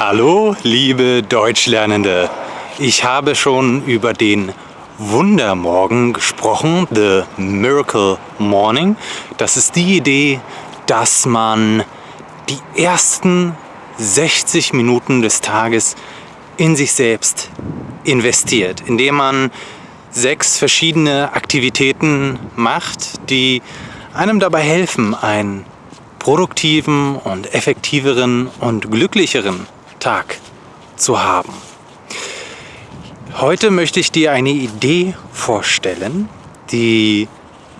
Hallo, liebe Deutschlernende. Ich habe schon über den Wundermorgen gesprochen, The Miracle Morning. Das ist die Idee, dass man die ersten 60 Minuten des Tages in sich selbst investiert, indem man sechs verschiedene Aktivitäten macht, die einem dabei helfen, einen produktiven und effektiveren und glücklicheren Tag zu haben. Heute möchte ich dir eine Idee vorstellen, die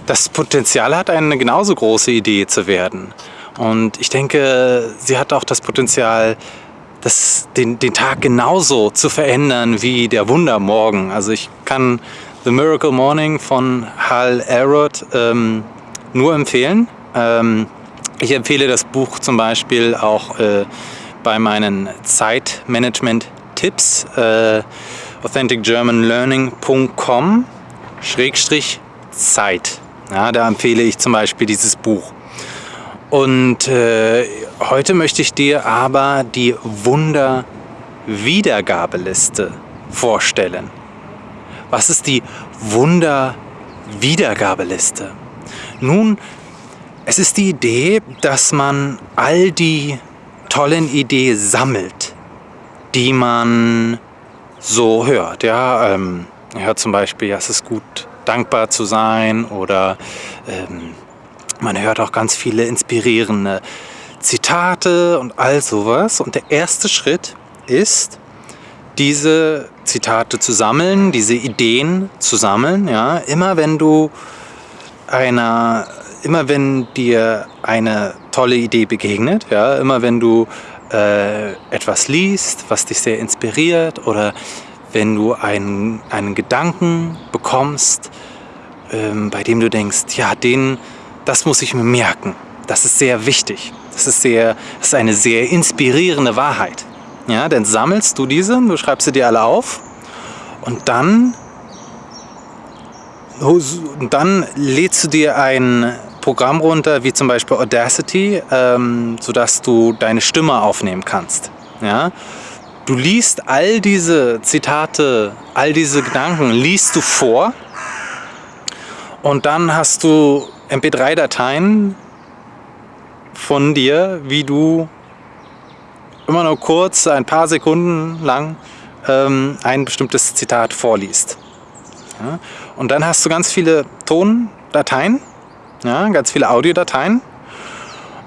das Potenzial hat, eine genauso große Idee zu werden. Und ich denke, sie hat auch das Potenzial, das, den, den Tag genauso zu verändern wie der Wundermorgen. Also ich kann The Miracle Morning von Hal Elrod ähm, nur empfehlen. Ähm, ich empfehle das Buch zum Beispiel auch äh, bei meinen Zeitmanagement-Tipps. Äh, authenticgermanlearning.com Schrägstrich Zeit. Ja, da empfehle ich zum Beispiel dieses Buch. Und äh, heute möchte ich dir aber die Wunder-Wiedergabeliste vorstellen. Was ist die Wunder-Wiedergabeliste? Nun, es ist die Idee, dass man all die tollen Ideen sammelt, die man so hört. Ja, ähm, hört zum Beispiel, ja, es ist gut, dankbar zu sein oder ähm, man hört auch ganz viele inspirierende Zitate und all sowas. Und der erste Schritt ist, diese Zitate zu sammeln, diese Ideen zu sammeln. Ja, immer wenn du einer, immer wenn dir eine tolle Idee begegnet, ja, immer wenn du äh, etwas liest, was dich sehr inspiriert oder wenn du einen, einen Gedanken bekommst, ähm, bei dem du denkst, ja, den, das muss ich mir merken. Das ist sehr wichtig. Das ist, sehr, das ist eine sehr inspirierende Wahrheit. Ja, dann sammelst du diese, du schreibst sie dir alle auf und dann, dann lädst du dir ein Programm runter, wie zum Beispiel Audacity, ähm, sodass du deine Stimme aufnehmen kannst. Ja? Du liest all diese Zitate, all diese Gedanken, liest du vor und dann hast du MP3-Dateien von dir, wie du immer nur kurz, ein paar Sekunden lang ähm, ein bestimmtes Zitat vorliest. Ja? Und dann hast du ganz viele Tondateien ja, ganz viele Audiodateien.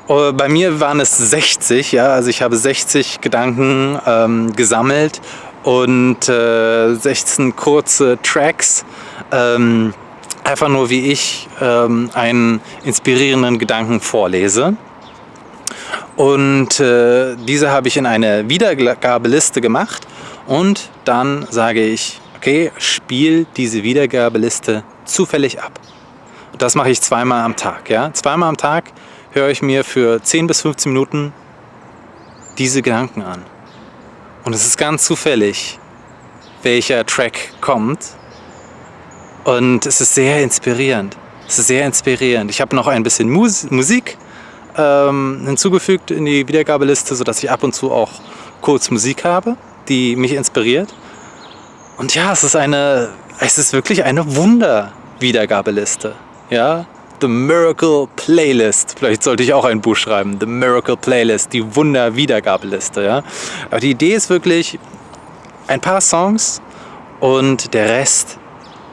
Äh, bei mir waren es 60, ja, also ich habe 60 Gedanken ähm, gesammelt und äh, 16 kurze Tracks. Ähm, einfach nur wie ich ähm, einen inspirierenden Gedanken vorlese. Und äh, diese habe ich in eine Wiedergabeliste gemacht und dann sage ich, okay, spiel diese Wiedergabeliste zufällig ab. Das mache ich zweimal am Tag. Ja? Zweimal am Tag höre ich mir für 10 bis 15 Minuten diese Gedanken an. Und es ist ganz zufällig, welcher Track kommt. Und es ist sehr inspirierend. Es ist sehr inspirierend. Ich habe noch ein bisschen Mus Musik ähm, hinzugefügt in die Wiedergabeliste, sodass ich ab und zu auch kurz Musik habe, die mich inspiriert. Und ja, es ist eine, es ist wirklich eine Wunder-Wiedergabeliste. Ja, The Miracle Playlist. Vielleicht sollte ich auch ein Buch schreiben. The Miracle Playlist, die Wunder-Wiedergabeliste. Ja? Aber die Idee ist wirklich ein paar Songs und der Rest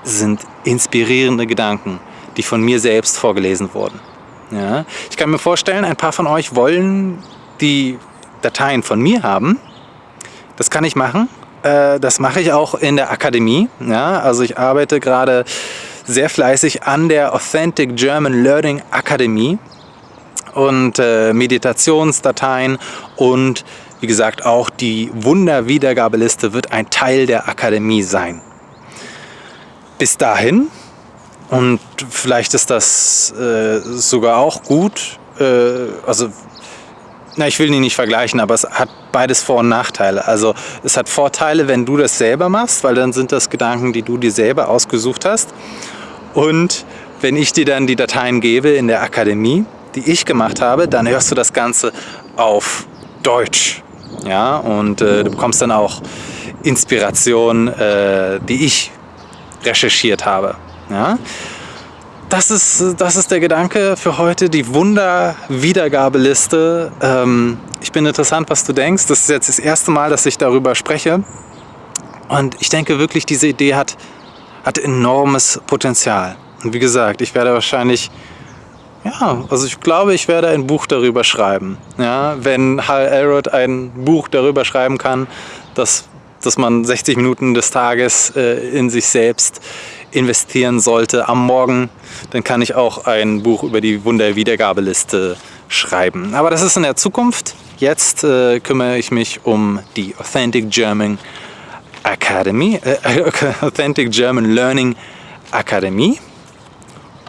sind inspirierende Gedanken, die von mir selbst vorgelesen wurden. Ja? Ich kann mir vorstellen, ein paar von euch wollen die Dateien von mir haben. Das kann ich machen. Äh, das mache ich auch in der Akademie. Ja? Also ich arbeite gerade sehr fleißig an der Authentic German Learning Akademie und äh, Meditationsdateien und wie gesagt auch die Wunderwiedergabeliste wird ein Teil der Akademie sein. Bis dahin und vielleicht ist das äh, sogar auch gut, äh, also na, ich will die nicht vergleichen, aber es hat beides Vor- und Nachteile. Also es hat Vorteile, wenn du das selber machst, weil dann sind das Gedanken, die du dir selber ausgesucht hast. Und wenn ich dir dann die Dateien gebe in der Akademie, die ich gemacht habe, dann hörst du das Ganze auf Deutsch. Ja, und äh, du bekommst dann auch Inspiration, äh, die ich recherchiert habe. Ja? Das, ist, das ist der Gedanke für heute, die Wunder-Wiedergabeliste. Ähm, ich bin interessant, was du denkst. Das ist jetzt das erste Mal, dass ich darüber spreche. Und ich denke wirklich, diese Idee hat, hat enormes Potenzial. Und wie gesagt, ich werde wahrscheinlich, ja, also ich glaube, ich werde ein Buch darüber schreiben. Ja, wenn Hal Elrod ein Buch darüber schreiben kann, dass, dass man 60 Minuten des Tages äh, in sich selbst investieren sollte am Morgen, dann kann ich auch ein Buch über die Wunderwiedergabeliste schreiben. Aber das ist in der Zukunft. Jetzt äh, kümmere ich mich um die Authentic German Academy, äh, Authentic German Learning Akademie.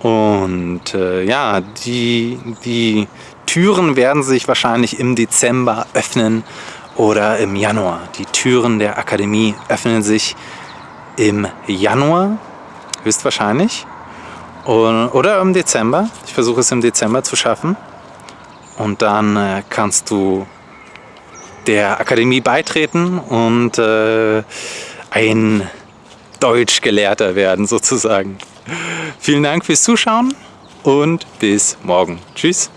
Und äh, ja, die, die Türen werden sich wahrscheinlich im Dezember öffnen oder im Januar. Die Türen der Akademie öffnen sich im Januar, höchstwahrscheinlich. Und, oder im Dezember. Ich versuche es im Dezember zu schaffen. Und dann äh, kannst du der Akademie beitreten und äh, ein Deutschgelehrter werden sozusagen. Vielen Dank fürs Zuschauen und bis morgen. Tschüss.